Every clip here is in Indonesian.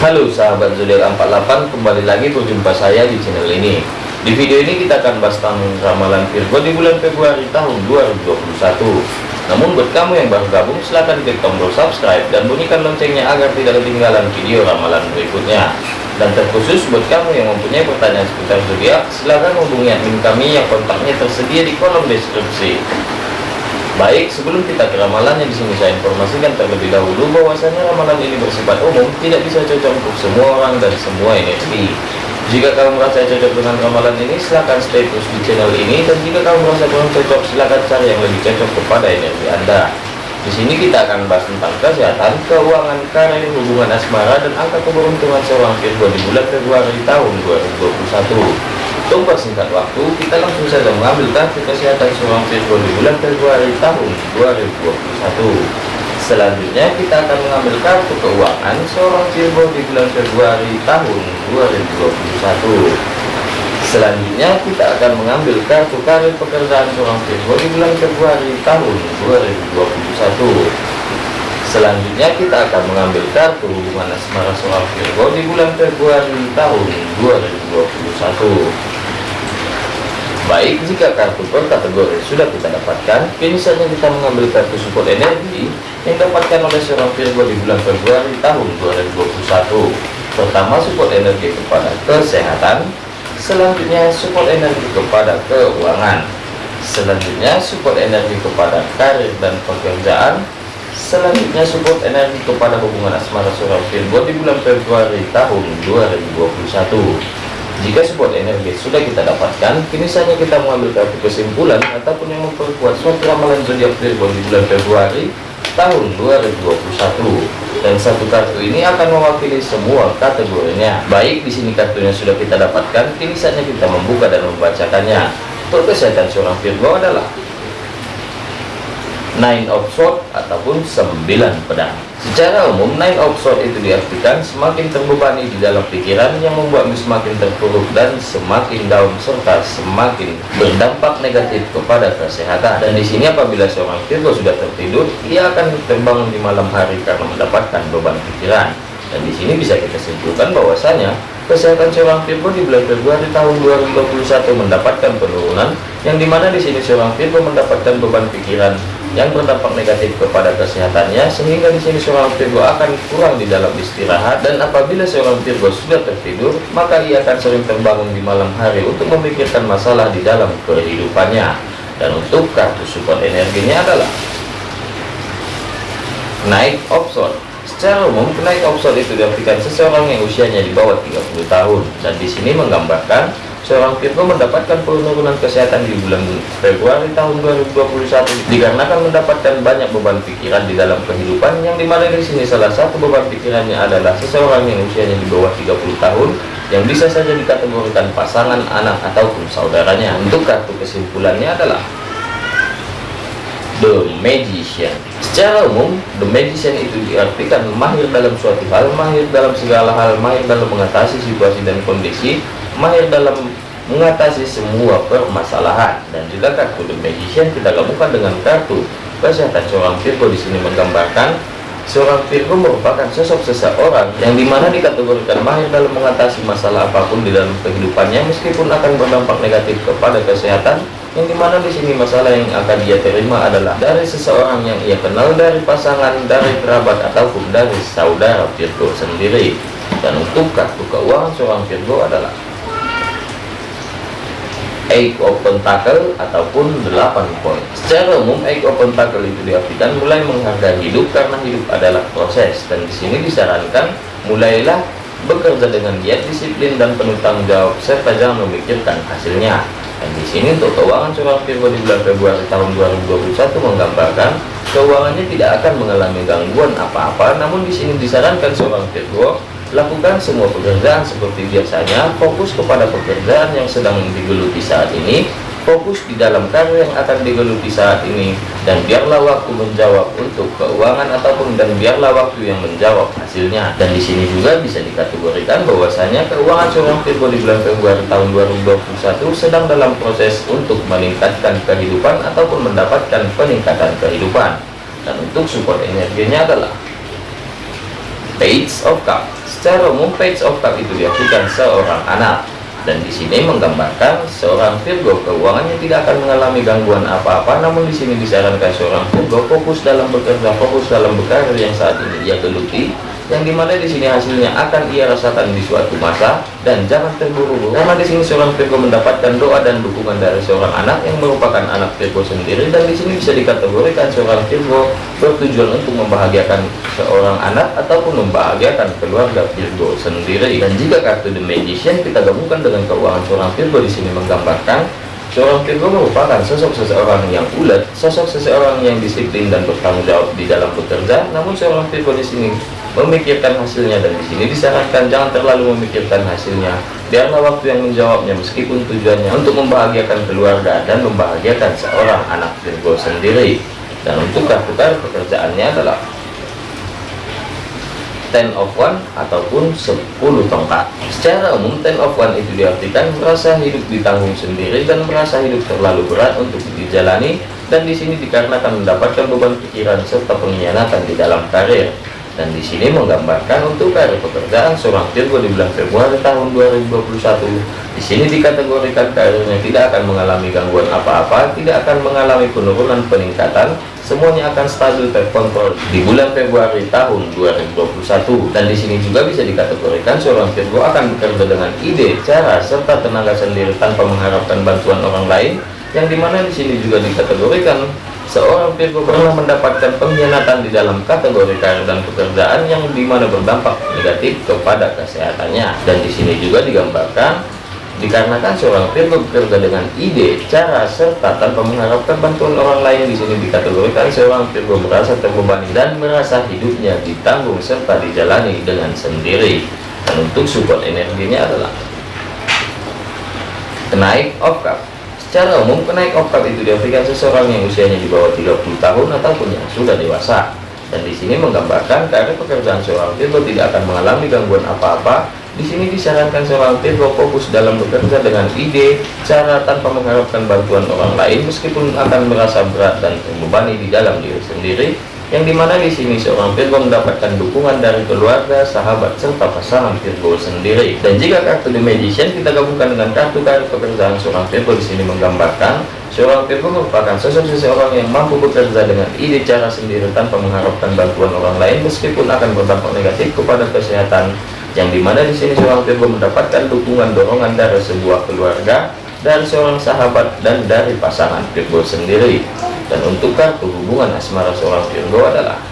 Halo sahabat zodiak 48 kembali lagi berjumpa saya di channel ini. Di video ini kita akan bahas tentang ramalan Virgo di bulan Februari tahun 2021 namun buat kamu yang baru gabung silahkan klik tombol subscribe dan bunyikan loncengnya agar tidak ketinggalan video ramalan berikutnya. Dan terkhusus buat kamu yang mempunyai pertanyaan seputar zodiak silahkan hubungi admin kami yang kontaknya tersedia di kolom deskripsi Baik, sebelum kita ke ramalannya di sini saya informasikan terlebih dahulu bahwasanya ramalan ini bersifat umum, tidak bisa cocok untuk semua orang dan semua energi. Jika kamu merasa cocok dengan ramalan ini, silahkan stay terus di channel ini dan jika kamu merasa kurang cocok, silahkan cari yang lebih cocok kepada energi Anda. Di sini kita akan bahas tentang kesehatan, keuangan, karir, hubungan asmara, dan angka keberuntungan seorang Virgo di bulan Februari tahun 2021. Untuk singkat waktu, kita langsung saja mengambil kartu kesehatan seorang Virgo di bulan Februari tahun 2021. Selanjutnya kita akan mengambil kartu keuangan seorang Virgo di bulan Februari tahun 2021. Selanjutnya kita akan mengambil kartu karir pekerjaan seorang Virgo di bulan Februari tahun 2021. Selanjutnya kita akan mengambil kartu hubungan asmara seorang Virgo di bulan Februari tahun 2021. Baik, jika kartu per kategori sudah kita dapatkan, kini saja kita mengambil kartu support energi yang dapatkan oleh seorang Virgo di bulan Februari tahun 2021. Pertama, support energi kepada kesehatan, selanjutnya support energi kepada keuangan, selanjutnya support energi kepada karir dan pekerjaan, selanjutnya support energi kepada hubungan asmara seorang Virgo di bulan Februari tahun 2021. Jika support energi sudah kita dapatkan, kini saja kita mengambil kartu kesimpulan ataupun yang memperkuat suatu ramalan zodiak Virgo di bulan Februari tahun 2021. Dan satu kartu ini akan mewakili semua kategorinya. Baik, di sini kartunya sudah kita dapatkan, kini saja kita membuka dan membacakannya. Untuk kesehatan seorang Virgo adalah Nine of Swords ataupun sembilan pedang. Secara umum, Nine of Swords itu diartikan semakin terbebani di dalam pikiran yang membuatmu semakin terpuruk dan semakin down serta semakin berdampak negatif kepada kesehatan. Dan di sini apabila seorang Virgo sudah tertidur, ia akan terbangun di malam hari karena mendapatkan beban pikiran. Dan di sini bisa kita simpulkan bahwasanya kesehatan seorang Virgo di bulan Februari tahun 2021 mendapatkan penurunan yang di mana di sini seorang Virgo mendapatkan beban pikiran yang berdampak negatif kepada kesehatannya sehingga di sini seorang Virgo akan kurang di dalam istirahat dan apabila seorang Virgo sudah tertidur maka ia akan sering terbangun di malam hari untuk memikirkan masalah di dalam kehidupannya. Dan untuk kartu support energinya adalah naik opson. Secara umum, kenaik opson itu diartikan seseorang yang usianya di bawah 30 tahun. Dan di sini menggambarkan seorang Virgo mendapatkan penurunan kesehatan di bulan Februari tahun 2021 dikarenakan mendapatkan banyak beban pikiran di dalam kehidupan yang di mana di sini salah satu beban pikirannya adalah seseorang yang usianya di bawah 30 tahun yang bisa saja dikategorikan pasangan, anak, ataupun saudaranya. Untuk kartu kesimpulannya adalah The Magician Secara umum, The Magician itu diartikan mahir dalam suatu hal, mahir dalam segala hal, mahir dalam mengatasi situasi dan kondisi, mahir dalam mengatasi semua permasalahan. Dan juga kartu The Magician kita gabungkan dengan kartu kesehatan. Seorang Virgo di sini menggambarkan seorang Virgo merupakan sosok seseorang yang di mana dikategorikan mahir dalam mengatasi masalah apa pun di dalam kehidupannya meskipun akan berdampak negatif kepada kesehatan. Yang di mana di sini masalah yang akan dia terima adalah dari seseorang yang ia kenal dari pasangan dari kerabat ataupun dari saudara Virgo sendiri. Dan untuk kartu keuangan seorang Virgo adalah Eight of Pentacle ataupun 8 poin. Secara umum Eight of Pentacle itu diartikan mulai menghargai hidup karena hidup adalah proses. Dan di sini disarankan mulailah bekerja dengan giat disiplin dan penuh tanggung jawab serta jangan memikirkan hasilnya. Dan di sini untuk keuangan seorang Virgo di bulan Februari tahun 2021 menggambarkan keuangannya tidak akan mengalami gangguan apa-apa. Namun di sini disarankan seorang Virgo lakukan semua pekerjaan seperti biasanya, fokus kepada pekerjaan yang sedang digeluti saat ini. Fokus di dalam karya yang akan digeluti saat ini. Dan biarlah waktu menjawab untuk keuangan ataupun dan biarlah waktu yang menjawab hasilnya. Dan di sini juga bisa dikategorikan bahwasanya keuangan seorang Virgo di bulan Februari tahun 2021 sedang dalam proses untuk meningkatkan kehidupan ataupun mendapatkan peningkatan kehidupan. Dan untuk support energinya adalah page of cup secara umum page of cup itu diartikan seorang anak. Dan di sini menggambarkan seorang Virgo keuangannya tidak akan mengalami gangguan apa-apa namun di sini disarankan seorang Virgo fokus dalam bekerja fokus dalam bekerja yang saat ini ia geluti yang di mana di sini hasilnya akan ia rasakan di suatu masa dan jangan terburu-buru karena di sini seorang Virgo mendapatkan doa dan dukungan dari seorang anak yang merupakan anak Virgo sendiri dan di sini bisa dikategorikan seorang Virgo bertujuan untuk membahagiakan seorang anak ataupun membahagiakan keluarga Virgo sendiri dan jika kartu The Magician kita gabungkan dengan keuangan seorang Virgo di sini menggambarkan Seorang Virgo merupakan sosok seseorang yang ulet, sosok seseorang yang disiplin dan bertanggung jawab di dalam bekerja. Namun seorang Virgo di sini memikirkan hasilnya dan di sini disarankan jangan terlalu memikirkan hasilnya. Biarlah waktu yang menjawabnya meskipun tujuannya untuk membahagiakan keluarga dan membahagiakan seorang anak Virgo sendiri. Dan untuk kartu kartu pekerjaannya adalah ten of one ataupun 10 tongkat. Secara umum ten of one itu diartikan merasa hidup ditanggung sendiri dan merasa hidup terlalu berat untuk dijalani. Dan di sini dikarenakan mendapatkan beban pikiran serta pengkhianatan di dalam karir dan di sini menggambarkan untuk karir pekerjaan seorang Virgo di bulan Februari tahun 2021 di sini dikategorikan karirnya tidak akan mengalami gangguan apa-apa tidak akan mengalami penurunan peningkatan. Semuanya akan stabil terkontrol di bulan Februari tahun 2021 dan di sini juga bisa dikategorikan seorang Virgo akan bekerja dengan ide cara serta tenaga sendiri tanpa mengharapkan bantuan orang lain yang di mana di sini juga dikategorikan seorang Virgo pernah mendapatkan pengkhianatan di dalam kategori karir dan pekerjaan yang di mana berdampak negatif kepada kesehatannya. Dan di sini juga digambarkan dikarenakan seorang Virgo bekerja dengan ide, cara, serta tanpa mengharapkan bantuan orang lain di sini dikategorikan seorang Virgo merasa terbebani dan merasa hidupnya ditanggung serta dijalani dengan sendiri. Dan untuk support energinya adalah kenaik of cup Secara umum, kenaik oktav itu diartikan seseorang yang usianya di bawah 30 tahun ataupun yang sudah dewasa. Dan di sini menggambarkan karena pekerjaan seorang Virgo tidak akan mengalami gangguan apa-apa. Di sini disarankan seorang Virgo fokus dalam bekerja dengan ide, cara tanpa mengharapkan bantuan orang lain meskipun akan merasa berat dan membebani di dalam diri sendiri yang di mana di sini seorang Virgo mendapatkan dukungan dari keluarga, sahabat, serta pasangan Virgo sendiri. Dan jika kartu The Magician kita gabungkan dengan kartu kartu pekerjaan seorang Virgo di sini menggambarkan seorang Virgo merupakan sosok seseorang yang mampu bekerja dengan ide cara sendiri tanpa mengharapkan bantuan orang lain meskipun akan berdampak negatif kepada kesehatan. Yang di mana di sini seorang Virgo mendapatkan dukungan dorongan dari sebuah keluarga, dari seorang sahabat dan dari pasangan Virgo sendiri dan untuk kartu hubungan asmara seorang Virgo adalah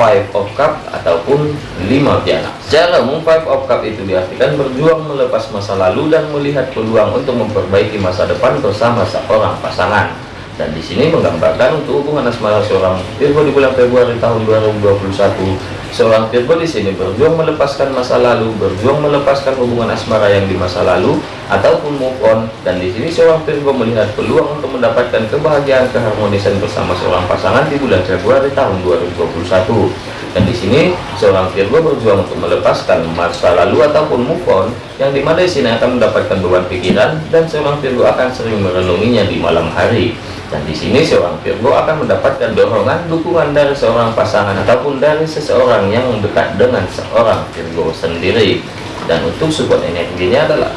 Five of Cup ataupun lima piala. Secara umum Five of Cup itu diartikan berjuang melepas masa lalu dan melihat peluang untuk memperbaiki masa depan bersama seorang pasangan. Dan di sini menggambarkan untuk hubungan asmara seorang Virgo di bulan Februari tahun 2021 Seorang Virgo di sini berjuang melepaskan masa lalu, berjuang melepaskan hubungan asmara yang di masa lalu, ataupun move on. Dan di sini seorang Virgo melihat peluang untuk mendapatkan kebahagiaan keharmonisan bersama seorang pasangan di bulan Februari tahun 2021. Dan di sini seorang Virgo berjuang untuk melepaskan masa lalu ataupun move on, yang di mana di sini akan mendapatkan beban pikiran dan seorang Virgo akan sering merenunginya di malam hari. Dan di sini seorang Virgo akan mendapatkan dorongan dukungan dari seorang pasangan ataupun dari seseorang yang dekat dengan seorang Virgo sendiri. Dan untuk support energinya adalah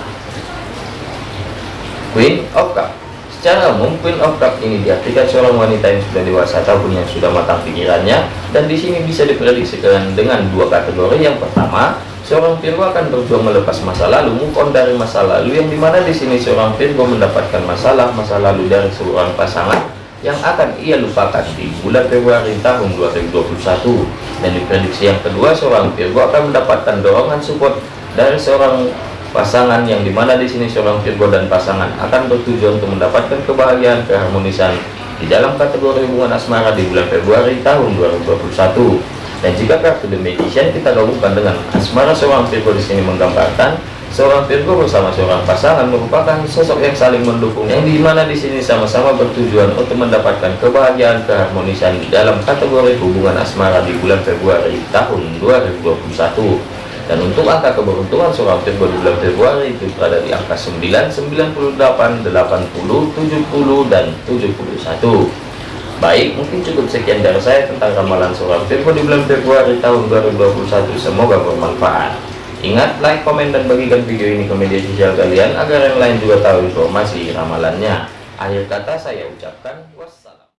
Queen of Cup. Secara umum Queen of Cup ini diartikan seorang wanita yang sudah dewasa ataupun yang sudah matang pikirannya dan di sini bisa diprediksikan dengan dua kategori. Yang pertama, Seorang Virgo akan berjuang melepas masa lalu, move dari masa lalu, yang di mana di sini seorang Virgo mendapatkan masalah masa lalu dari seorang pasangan yang akan ia lupakan di bulan Februari tahun 2021. Dan di prediksi yang kedua, seorang Virgo akan mendapatkan dorongan support dari seorang pasangan yang di mana di sini seorang Virgo dan pasangan akan bertujuan untuk mendapatkan kebahagiaan keharmonisan di dalam kategori hubungan asmara di bulan Februari tahun 2021 dan jika kartu The Magician kita gabungkan dengan asmara seorang Virgo di sini menggambarkan seorang Virgo bersama seorang pasangan merupakan sosok yang saling mendukung yang di mana di sini sama-sama bertujuan untuk mendapatkan kebahagiaan keharmonisan dalam kategori hubungan asmara di bulan Februari tahun 2021 dan untuk angka keberuntungan seorang Virgo di bulan Februari itu berada di angka 9, 98, 80, 70, dan 71 Baik, mungkin cukup sekian dari saya tentang ramalan seorang Virgo di bulan Februari tahun 2021. Semoga bermanfaat. Ingat, like, komen, dan bagikan video ini ke media sosial kalian agar yang lain juga tahu informasi ramalannya. Akhir kata saya ucapkan.